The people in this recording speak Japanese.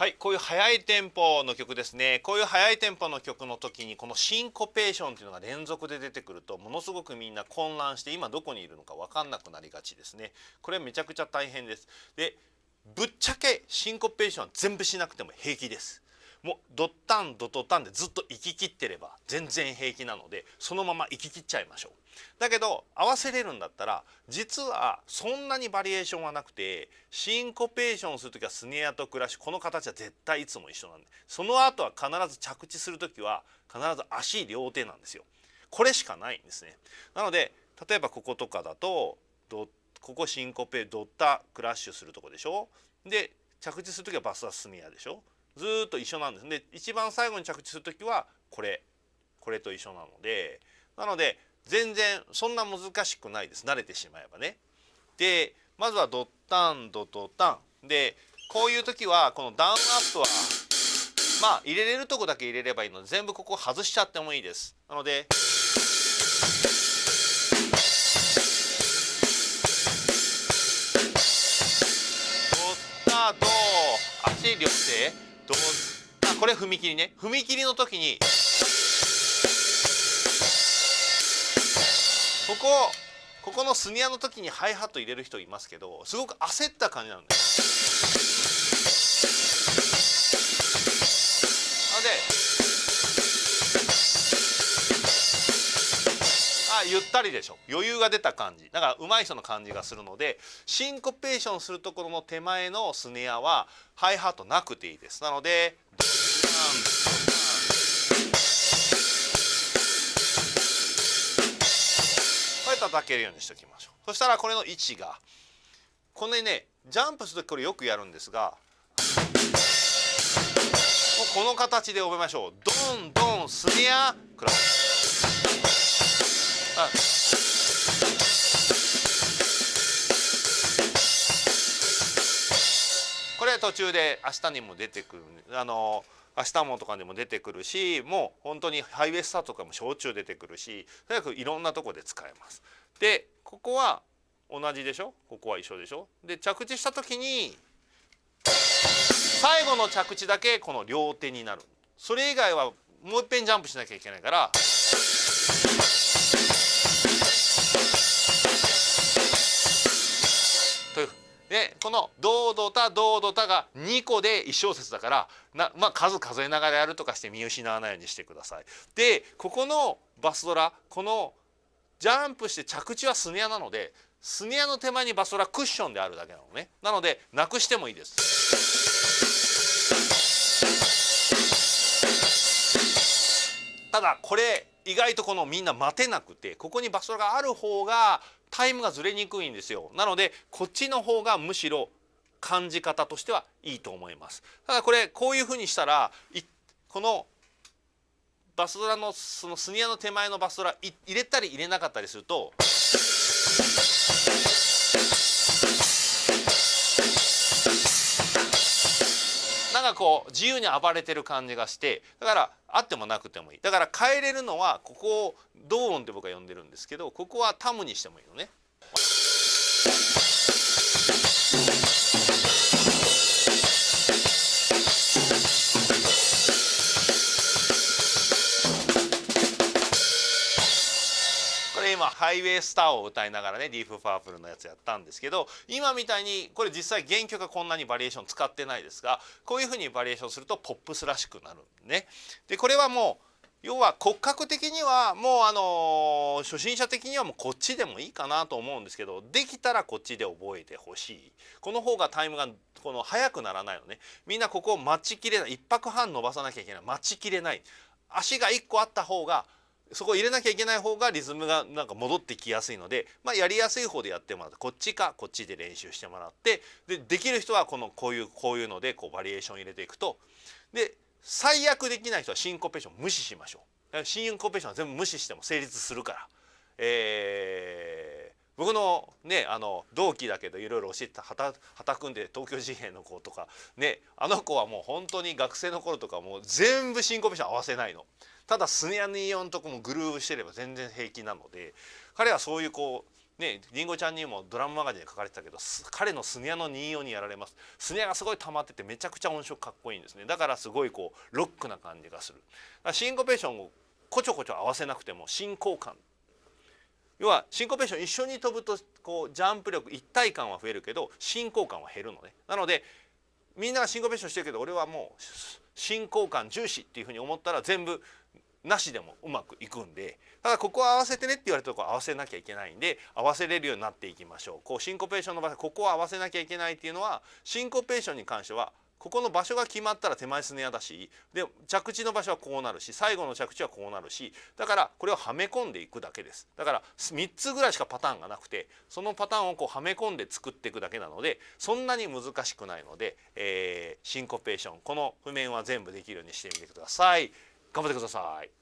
はいこういう速いテンポの曲ですね。こういう速いテンポの曲の時にこのシンコペーションっていうのが連続で出てくるとものすごくみんな混乱して今どこにいるのか分かんなくなりがちですね。これめちゃくちゃ大変です。でぶっちゃけシンコペーション全部しなくても平気です。もうドッタンドドタンでずっと行き切ってれば全然平気なのでそのまま行き切っちゃいましょう。だけど合わせれるんだったら実はそんなにバリエーションはなくてシンコペーションする時はスネアとクラッシュこの形は絶対いつも一緒なんでその後は必ず着地する時は必ず足両手なんですよ。これしかないんですね。なので例えばこことかだとドここシンコペドッタクラッシュするとこでしょ？で着地する時はバスアスネアでしょ？ずっと一緒なんです。で一番最後に着地する時はこれ。これと一緒なので。なので全然そんな難しくないです。慣れてしまえばね。でまずはドッタンドドタン。でこういう時はこのダウンアップはまあ入れれるとこだけ入れればいいので全部ここ外しちゃってもいいです。なのでドッタド足両手。どあこれ踏切ね。踏切の時にここここのスニアの時にハイハット入れる人いますけどすごく焦った感じなんですなのでゆったりでしょ。余裕が出た感じ。だから上手い人の感じがするのでシンコペーションするところの手前のスネアはハイハットなくていいです。なのでこれ叩けるようにしておきましょう。そしたらこれの位置がこのねジャンプするときこれよくやるんですがこの形で覚えましょう。ドンドンスネアクラブ。これ途中で明日にも出てくるあの明日もとかでも出てくるしもう本当にハイウェスターとかも焼酎出てくるしとにかくいろんなとこで使えます。でここは同じでしょ？ここは一緒でしょ？で着地した時に最後の着地だけこの両手になる。それ以外はもういっぺんジャンプしなきゃいけないから。でこの「どうどたどうどた」が2個で1小節だからな、まあ、数数えながらやるとかして見失わないようにしてください。でここのバスドラこのジャンプして着地はスネアなのでスネアの手前にバスドラクッションであるだけなのね。なのでなくしてもいいです。ただこれ意外とこのみんな待てなくてここにバスドラがある方がタイムがずれにくいんですよ。なのでこっちの方がむしろ感じ方としてはいいと思います。ただこれこういうふうにしたらこのバスドラのそのスニアの手前のバスドラ入れたり入れなかったりするとかこう自由に暴れてる感じがしてだからあってもなくてもいいだから変えれるのはここを動音って僕は呼んでるんですけどここはタムにしてもいいのね。今ハイウェイスターを歌いながらねディープパープルのやつやったんですけど今みたいにこれ実際原曲はこんなにバリエーション使ってないですがこういうふうにバリエーションするとポップスらしくなるね。でこれはもう要は骨格的にはもうあの初心者的にはもうこっちでもいいかなと思うんですけどできたらこっちで覚えてほしい。この方がタイムがこの速くならないのね。みんなここを待ちきれない。1拍半伸ばさなきゃいけない。待ちきれない。足が1個あった方がそこ入れなきゃいけない方がリズムがなんか戻ってきやすいので、まあ、やりやすい方でやってもらってこっちかこっちで練習してもらってでできる人はこのこういうこういうのでこうバリエーション入れていくと。で最悪できない人はシンコペーション無視しましょう。シンコペーションは全部無視しても成立するから、えー、僕のねあの同期だけどいろいろ教えてはた畑君で東京事変の子とかねあの子はもう本当に学生の頃とかもう全部シンコペーション合わせないの。ただスネアニオンとこもグルーヴしてれば全然平気なので彼はそういうこうねりんごちゃんにもドラムマガジンで書かれてたけど彼のスネアの24にやられます。スネアがすごい溜まっててめちゃくちゃ音色かっこいいんですね。だからすごいこうロックな感じがする。シンコペーションをこちょこちょ合わせなくても進行感。要はシンコペーション一緒に飛ぶとこうジャンプ力一体感は増えるけど進行感は減るのね。なのでみんながシンコペーションしてるけど俺はもう進行感重視っていうふうに思ったら全部なしでもうまくいくんでただここは合わせてねって言われたとこ合わせなきゃいけないんで合わせれるようになっていきましょう。こうシンコペーションの場所ここは合わせなきゃいけないっていうのはシンコペーションに関してはここの場所が決まったら手前スネアだしで着地の場所はこうなるし最後の着地はこうなるしだからこれをはめ込んでいくだけです。だから3つぐらいしかパターンがなくてそのパターンをこうはめ込んで作っていくだけなのでそんなに難しくないので、えー、シンコペーションこの譜面は全部できるようにしてみてください。頑張ってください。